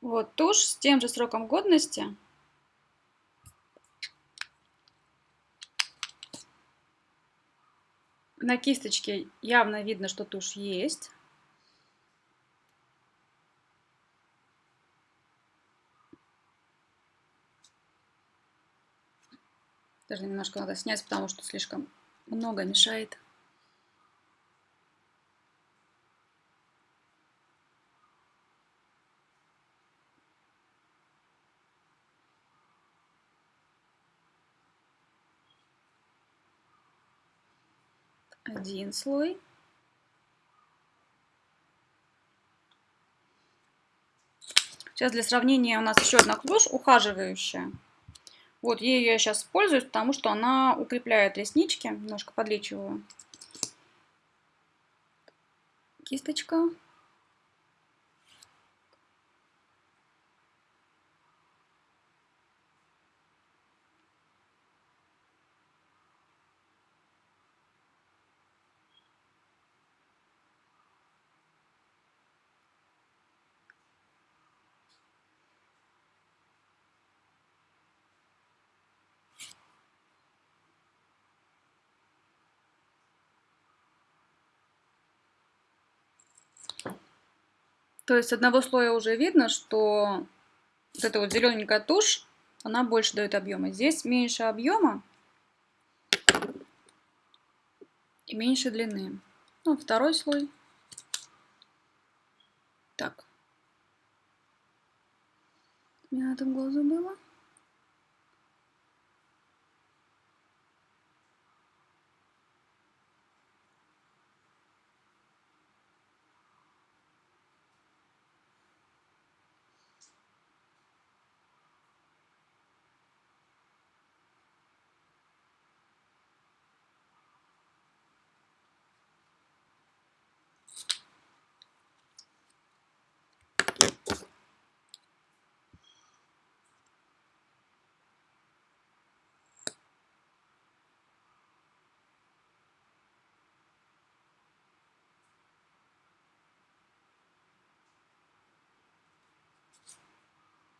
Вот тушь с тем же сроком годности. На кисточке явно видно, что тушь есть. Даже немножко надо снять, потому что слишком много мешает. Один слой. Сейчас для сравнения у нас еще одна клюш ухаживающая. Вот, ею я сейчас пользуюсь, потому что она укрепляет реснички. Немножко подлечиваю. Кисточка. То есть одного слоя уже видно, что вот эта вот зелененькая тушь, она больше дает объема. Здесь меньше объема и меньше длины. Ну, второй слой. Так. У меня этом глазу было.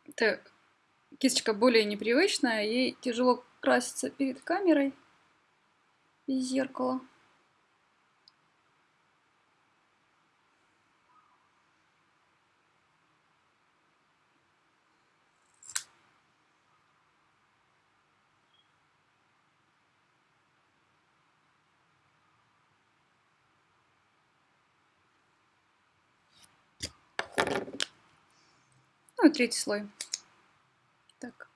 Это кисточка более непривычная, ей тяжело краситься перед камерой без зеркала. Ну и третий слой. Так.